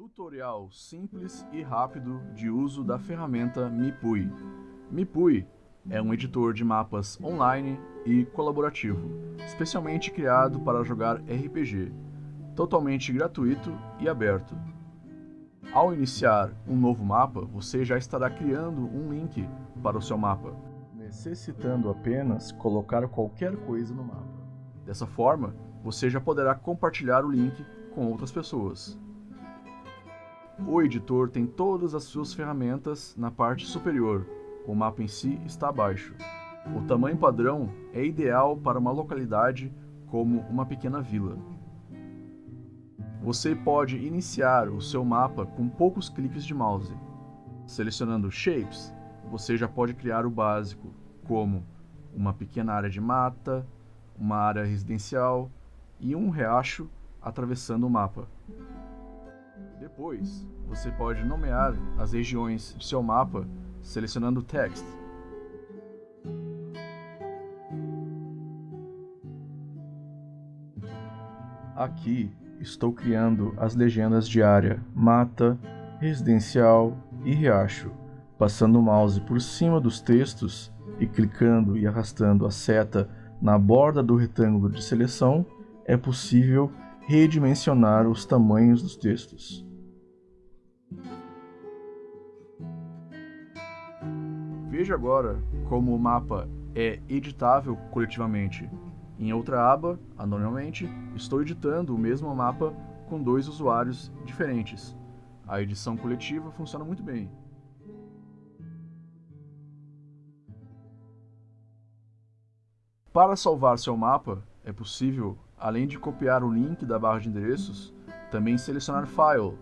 Tutorial simples e rápido de uso da ferramenta Mipui. Mipui é um editor de mapas online e colaborativo, especialmente criado para jogar RPG, totalmente gratuito e aberto. Ao iniciar um novo mapa, você já estará criando um link para o seu mapa, necessitando apenas colocar qualquer coisa no mapa. Dessa forma, você já poderá compartilhar o link com outras pessoas. O editor tem todas as suas ferramentas na parte superior, o mapa em si está abaixo. O tamanho padrão é ideal para uma localidade como uma pequena vila. Você pode iniciar o seu mapa com poucos cliques de mouse. Selecionando Shapes, você já pode criar o básico, como uma pequena área de mata, uma área residencial e um riacho atravessando o mapa. Depois, você pode nomear as regiões de seu mapa selecionando Text. Aqui estou criando as legendas de área, mata, residencial e riacho, passando o mouse por cima dos textos e clicando e arrastando a seta na borda do retângulo de seleção, é possível redimensionar os tamanhos dos textos. Veja agora como o mapa é editável coletivamente. Em outra aba, anonimamente, estou editando o mesmo mapa com dois usuários diferentes. A edição coletiva funciona muito bem. Para salvar seu mapa, é possível, além de copiar o link da barra de endereços, também selecionar File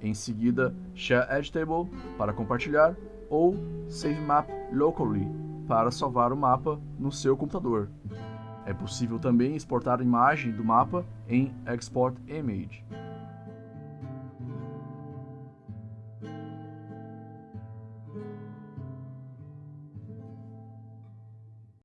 em seguida, Share Editable para compartilhar ou Save Map Locally para salvar o mapa no seu computador. É possível também exportar a imagem do mapa em Export Image.